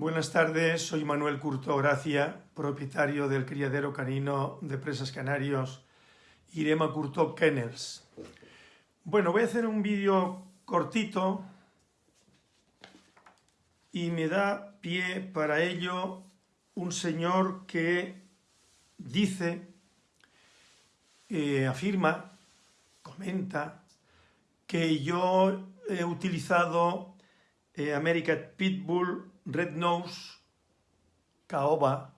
Buenas tardes, soy Manuel Curto Gracia, propietario del criadero canino de presas canarios Irema Curto Kennels. Bueno, voy a hacer un vídeo cortito y me da pie para ello un señor que dice, eh, afirma, comenta, que yo he utilizado eh, American Pitbull, Red Nose, Caoba,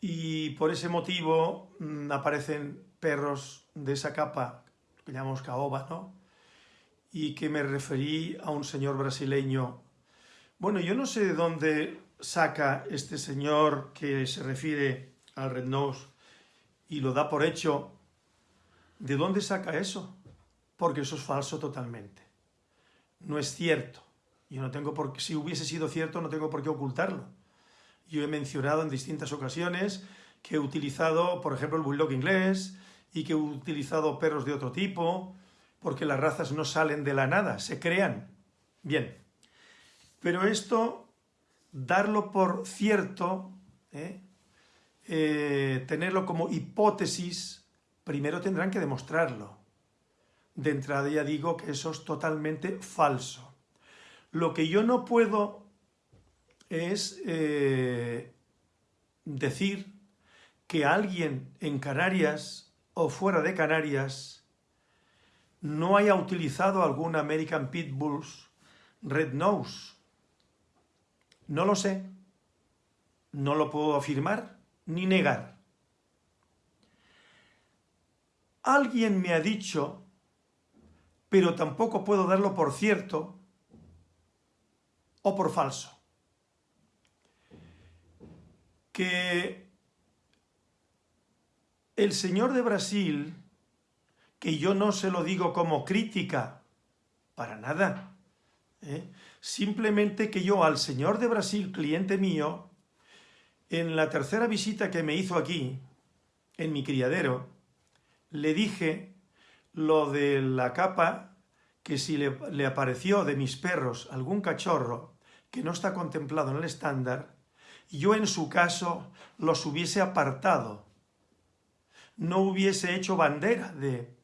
y por ese motivo mm, aparecen perros de esa capa, que llamamos Caoba, ¿no? Y que me referí a un señor brasileño. Bueno, yo no sé de dónde saca este señor que se refiere al Red Nose y lo da por hecho. ¿De dónde saca eso? Porque eso es falso totalmente no es cierto. Yo no tengo por si hubiese sido cierto, no tengo por qué ocultarlo. Yo he mencionado en distintas ocasiones que he utilizado, por ejemplo, el bulldog inglés y que he utilizado perros de otro tipo, porque las razas no salen de la nada, se crean. Bien, pero esto, darlo por cierto, ¿eh? Eh, tenerlo como hipótesis, primero tendrán que demostrarlo de entrada ya digo que eso es totalmente falso. Lo que yo no puedo es eh, decir que alguien en Canarias o fuera de Canarias no haya utilizado algún American Pitbulls Red Nose. No lo sé. No lo puedo afirmar ni negar. Alguien me ha dicho pero tampoco puedo darlo por cierto o por falso. Que el señor de Brasil, que yo no se lo digo como crítica, para nada, ¿eh? simplemente que yo al señor de Brasil, cliente mío, en la tercera visita que me hizo aquí, en mi criadero, le dije lo de la capa, que si le, apareció de mis perros algún cachorro que no está contemplado en el estándar, yo en su caso los hubiese apartado, no hubiese hecho bandera de,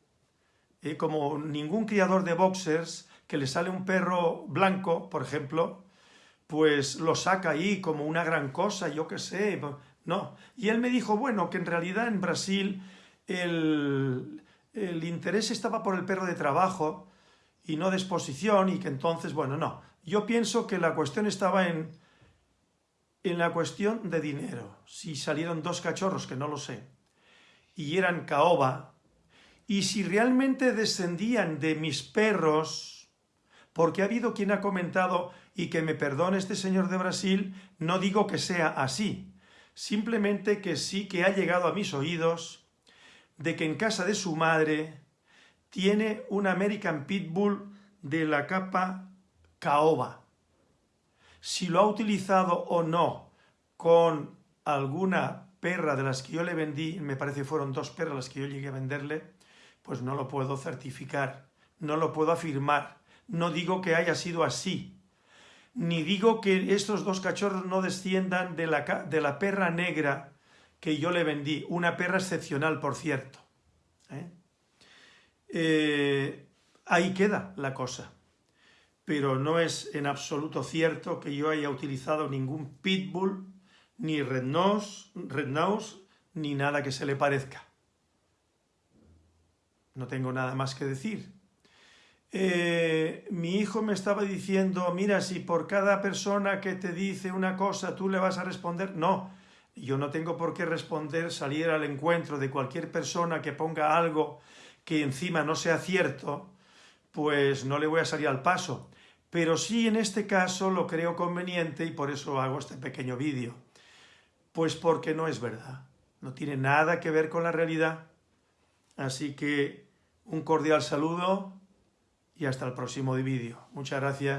eh, como ningún criador de boxers que le sale un perro blanco, por ejemplo, pues lo saca ahí como una gran cosa, yo qué sé, no. Y él me dijo, bueno, que en realidad en Brasil el, el interés estaba por el perro de trabajo y no de exposición y que entonces, bueno, no. Yo pienso que la cuestión estaba en, en la cuestión de dinero. Si salieron dos cachorros, que no lo sé, y eran caoba, y si realmente descendían de mis perros, porque ha habido quien ha comentado, y que me perdone este señor de Brasil, no digo que sea así, simplemente que sí que ha llegado a mis oídos de que en casa de su madre tiene un American Pitbull de la capa caoba. Si lo ha utilizado o no con alguna perra de las que yo le vendí, me parece fueron dos perras las que yo llegué a venderle, pues no lo puedo certificar, no lo puedo afirmar, no digo que haya sido así, ni digo que estos dos cachorros no desciendan de la, de la perra negra que yo le vendí, una perra excepcional, por cierto. ¿eh? Eh, ahí queda la cosa. Pero no es en absoluto cierto que yo haya utilizado ningún pitbull, ni red nose, ni nada que se le parezca. No tengo nada más que decir. Eh, mi hijo me estaba diciendo, mira, si por cada persona que te dice una cosa tú le vas a responder, no, yo no tengo por qué responder, salir al encuentro de cualquier persona que ponga algo que encima no sea cierto, pues no le voy a salir al paso. Pero sí en este caso lo creo conveniente y por eso hago este pequeño vídeo. Pues porque no es verdad, no tiene nada que ver con la realidad. Así que un cordial saludo y hasta el próximo vídeo. Muchas gracias.